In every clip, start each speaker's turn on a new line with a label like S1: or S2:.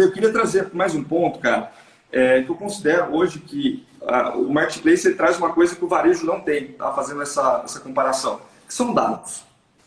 S1: Eu queria trazer mais um ponto, cara, é, que eu considero hoje que uh, o marketplace traz uma coisa que o varejo não tem, tá? fazendo essa, essa comparação, que são dados.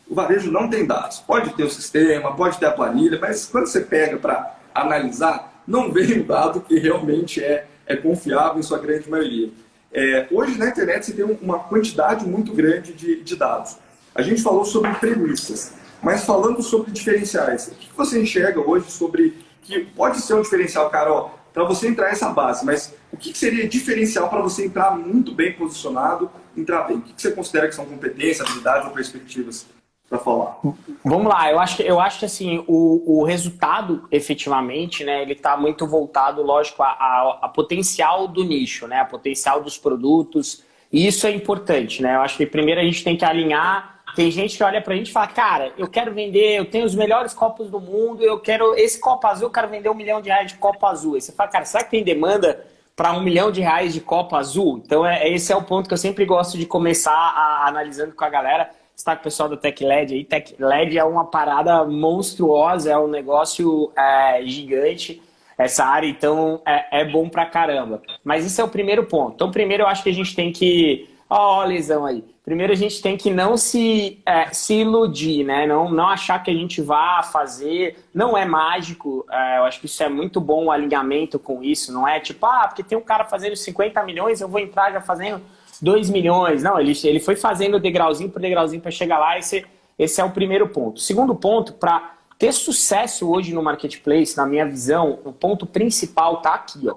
S1: O varejo não tem dados. Pode ter o sistema, pode ter a planilha, mas quando você pega para analisar, não vem o dado que realmente é, é confiável em sua grande maioria. É, hoje na internet você tem uma quantidade muito grande de, de dados. A gente falou sobre premissas, mas falando sobre diferenciais, o que você enxerga hoje sobre que pode ser um diferencial, Carol, para você entrar nessa base, mas o que seria diferencial para você entrar muito bem posicionado, entrar bem? O que você considera que são competências, habilidades ou perspectivas para falar?
S2: Vamos lá, eu acho que, eu acho que assim, o, o resultado, efetivamente, né, ele está muito voltado, lógico, a, a, a, potencial do nicho, né, a potencial dos produtos, e isso é importante, né, eu acho que primeiro a gente tem que alinhar tem gente que olha pra gente e fala, cara, eu quero vender, eu tenho os melhores copos do mundo, eu quero esse copo azul, eu quero vender um milhão de reais de copo azul. Aí você fala, cara, será que tem demanda para um milhão de reais de copo azul? Então é, esse é o ponto que eu sempre gosto de começar a, analisando com a galera. Está com o pessoal da TechLED aí. TechLED é uma parada monstruosa, é um negócio é, gigante essa área, então é, é bom pra caramba. Mas esse é o primeiro ponto. Então primeiro eu acho que a gente tem que... Ó, lesão aí primeiro a gente tem que não se, é, se iludir, né? Não, não achar que a gente vá fazer, não é mágico, é, eu acho que isso é muito bom o alinhamento com isso, não é tipo, ah, porque tem um cara fazendo 50 milhões, eu vou entrar já fazendo 2 milhões. Não, ele, ele foi fazendo degrauzinho por degrauzinho para chegar lá, esse, esse é o primeiro ponto. Segundo ponto, para ter sucesso hoje no marketplace, na minha visão, o ponto principal tá aqui, ó.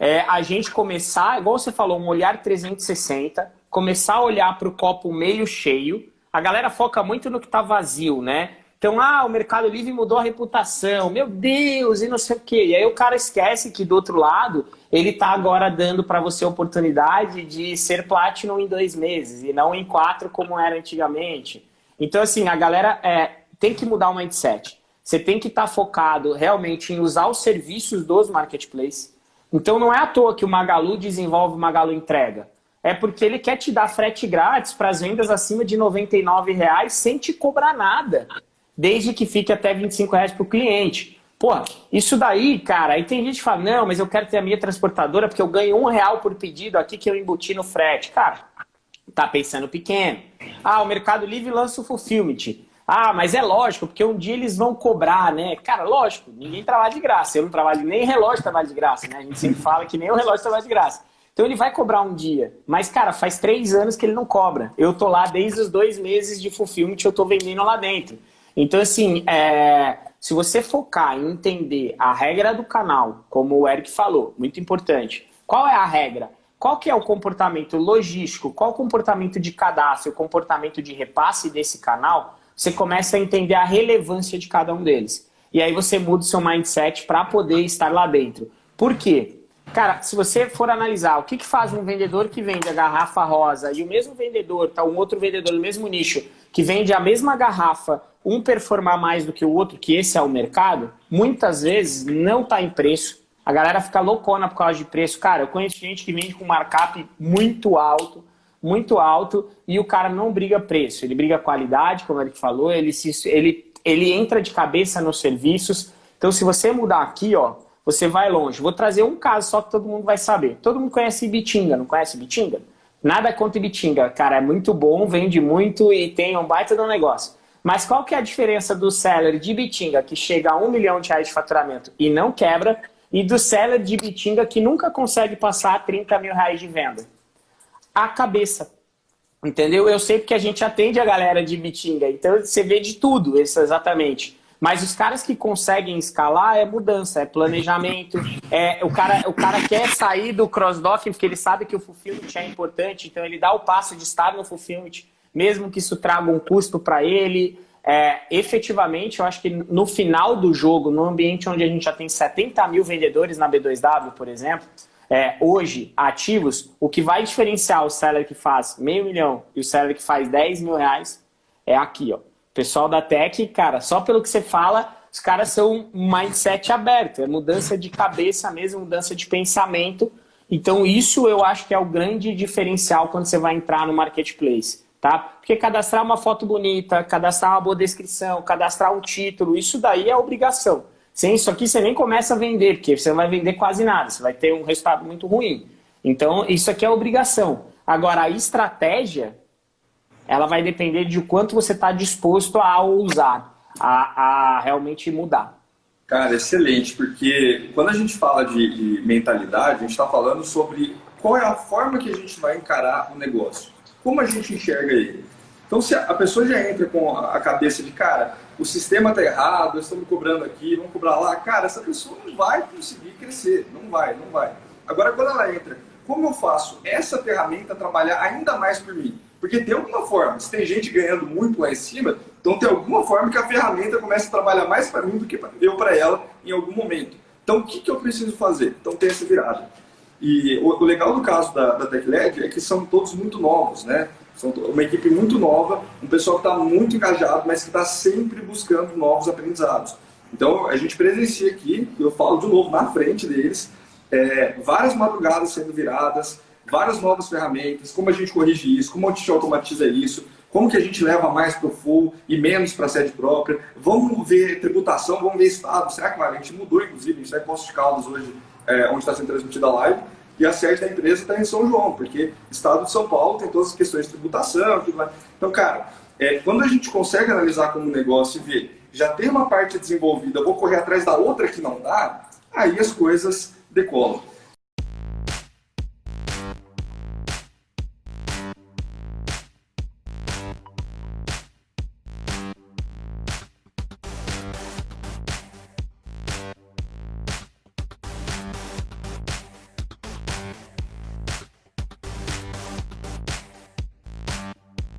S2: É a gente começar, igual você falou, um olhar 360, começar a olhar para o copo meio cheio. A galera foca muito no que está vazio, né? Então, ah, o Mercado Livre mudou a reputação, meu Deus, e não sei o quê. E aí o cara esquece que do outro lado, ele está agora dando para você a oportunidade de ser Platinum em dois meses e não em quatro como era antigamente. Então, assim, a galera é, tem que mudar o mindset. Você tem que estar tá focado realmente em usar os serviços dos marketplaces. Então, não é à toa que o Magalu desenvolve o Magalu Entrega é porque ele quer te dar frete grátis para as vendas acima de R$ reais sem te cobrar nada, desde que fique até R$ reais para o cliente. Pô, isso daí, cara, aí tem gente que fala, não, mas eu quero ter a minha transportadora porque eu ganho um real por pedido aqui que eu embuti no frete. Cara, tá pensando pequeno. Ah, o Mercado Livre lança o Fulfillment. Ah, mas é lógico, porque um dia eles vão cobrar, né? Cara, lógico, ninguém trabalha de graça. Eu não trabalho, nem relógio trabalha de graça, né? A gente sempre fala que nem o relógio trabalha de graça. Então ele vai cobrar um dia. Mas, cara, faz três anos que ele não cobra. Eu tô lá desde os dois meses de fulfillment eu tô vendendo lá dentro. Então, assim, é... se você focar em entender a regra do canal, como o Eric falou, muito importante. Qual é a regra? Qual que é o comportamento logístico? Qual o comportamento de cadastro, o comportamento de repasse desse canal? Você começa a entender a relevância de cada um deles. E aí você muda o seu mindset para poder estar lá dentro. Por quê? Cara, se você for analisar o que, que faz um vendedor que vende a garrafa rosa e o mesmo vendedor, tá um outro vendedor no mesmo nicho, que vende a mesma garrafa, um performar mais do que o outro, que esse é o mercado, muitas vezes não está em preço. A galera fica loucona por causa de preço. Cara, eu conheço gente que vende com markup muito alto, muito alto, e o cara não briga preço. Ele briga qualidade, como ele falou, ele, se, ele, ele entra de cabeça nos serviços. Então, se você mudar aqui, ó, você vai longe. Vou trazer um caso só que todo mundo vai saber. Todo mundo conhece Ibitinga, não conhece Ibitinga? Nada contra Ibitinga, cara, é muito bom, vende muito e tem um baita do negócio. Mas qual que é a diferença do seller de Ibitinga, que chega a um milhão de reais de faturamento e não quebra, e do seller de Ibitinga que nunca consegue passar 30 mil reais de venda? A cabeça. Entendeu? Eu sei porque a gente atende a galera de Ibitinga, então você vê de tudo, isso exatamente. Mas os caras que conseguem escalar é mudança, é planejamento. É, o, cara, o cara quer sair do cross-docking porque ele sabe que o fulfillment é importante, então ele dá o passo de estar no fulfillment, mesmo que isso traga um custo para ele. É, efetivamente, eu acho que no final do jogo, no ambiente onde a gente já tem 70 mil vendedores na B2W, por exemplo, é, hoje, ativos, o que vai diferenciar o seller que faz meio milhão e o seller que faz 10 mil reais é aqui, ó pessoal da Tech, cara, só pelo que você fala, os caras são um mindset aberto, é mudança de cabeça mesmo, mudança de pensamento. Então isso eu acho que é o grande diferencial quando você vai entrar no marketplace, tá? Porque cadastrar uma foto bonita, cadastrar uma boa descrição, cadastrar um título, isso daí é obrigação. Sem isso aqui você nem começa a vender, porque você não vai vender quase nada, você vai ter um resultado muito ruim. Então, isso aqui é obrigação. Agora, a estratégia, ela vai depender de quanto você está disposto a usar, a, a, realmente mudar.
S1: Cara, excelente, porque quando a gente fala de, de mentalidade, a gente está falando sobre qual é a forma que a gente vai encarar o negócio, como a gente enxerga ele. Então, se a pessoa já entra com a cabeça de, cara, o sistema está errado, estamos estão me cobrando aqui, vamos cobrar lá, cara, essa pessoa não vai conseguir crescer, não vai, não vai. Agora, quando ela entra, como eu faço essa ferramenta trabalhar ainda mais por mim? Porque tem alguma forma, se tem gente ganhando muito lá em cima, então tem alguma forma que a ferramenta comece a trabalhar mais para mim do que eu para ela em algum momento. Então, o que, que eu preciso fazer? Então, tem essa virada. E o legal do caso da, da TechLed é que são todos muito novos, né? São uma equipe muito nova, um pessoal que está muito engajado, mas que está sempre buscando novos aprendizados. Então, a gente presencia aqui, eu falo de novo na frente deles, é, várias madrugadas sendo viradas, várias novas ferramentas, como a gente corrige isso, como a gente automatiza isso, como que a gente leva mais para o full e menos para a sede própria. Vamos ver tributação, vamos ver estado. Será que a gente mudou, inclusive, a gente está em Poços de Caldas hoje, é, onde está sendo transmitida a live, e a sede da empresa está em São João, porque estado de São Paulo tem todas as questões de tributação. Tudo. Então, cara, é, quando a gente consegue analisar como negócio e ver, já tem uma parte desenvolvida, vou correr atrás da outra que não dá, aí as coisas decolam.